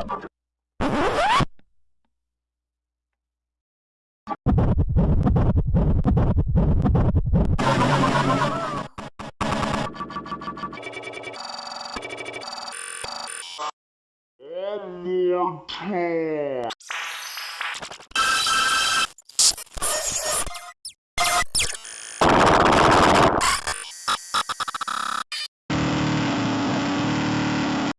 One more time.